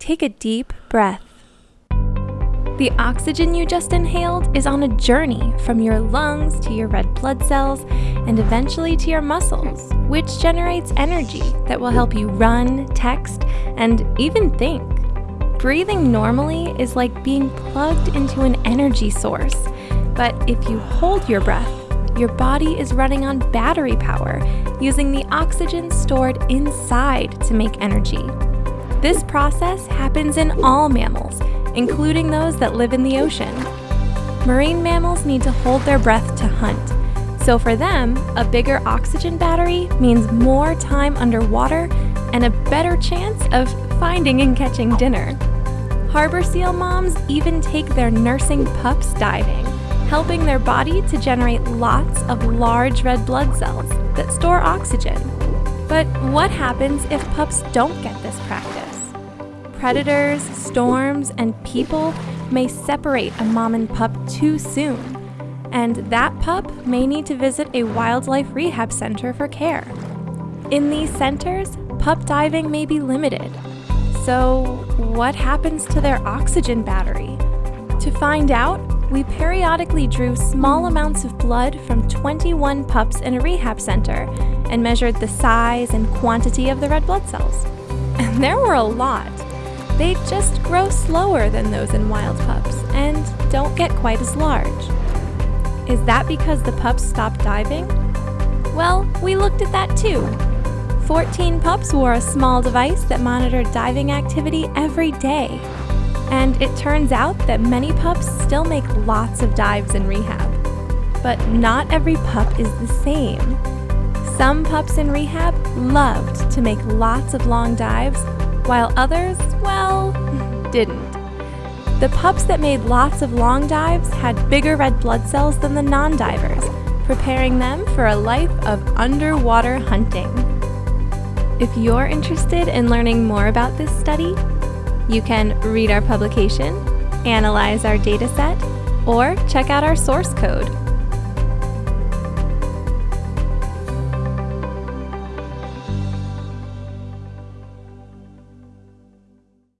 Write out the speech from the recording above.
take a deep breath. The oxygen you just inhaled is on a journey from your lungs to your red blood cells and eventually to your muscles, which generates energy that will help you run, text, and even think. Breathing normally is like being plugged into an energy source, but if you hold your breath, your body is running on battery power, using the oxygen stored inside to make energy. This process happens in all mammals, including those that live in the ocean. Marine mammals need to hold their breath to hunt, so for them, a bigger oxygen battery means more time underwater and a better chance of finding and catching dinner. Harbor seal moms even take their nursing pups diving, helping their body to generate lots of large red blood cells that store oxygen. But what happens if pups don't get this practice? Predators, storms, and people may separate a mom and pup too soon, and that pup may need to visit a wildlife rehab center for care. In these centers, pup diving may be limited. So, what happens to their oxygen battery? To find out, we periodically drew small amounts of blood from 21 pups in a rehab center and measured the size and quantity of the red blood cells. And there were a lot. They just grow slower than those in wild pups and don't get quite as large. Is that because the pups stopped diving? Well, we looked at that too. 14 pups wore a small device that monitored diving activity every day. And it turns out that many pups still make lots of dives in rehab. But not every pup is the same. Some pups in rehab loved to make lots of long dives while others, well, didn't. The pups that made lots of long dives had bigger red blood cells than the non-divers, preparing them for a life of underwater hunting. If you're interested in learning more about this study, you can read our publication, analyze our dataset, or check out our source code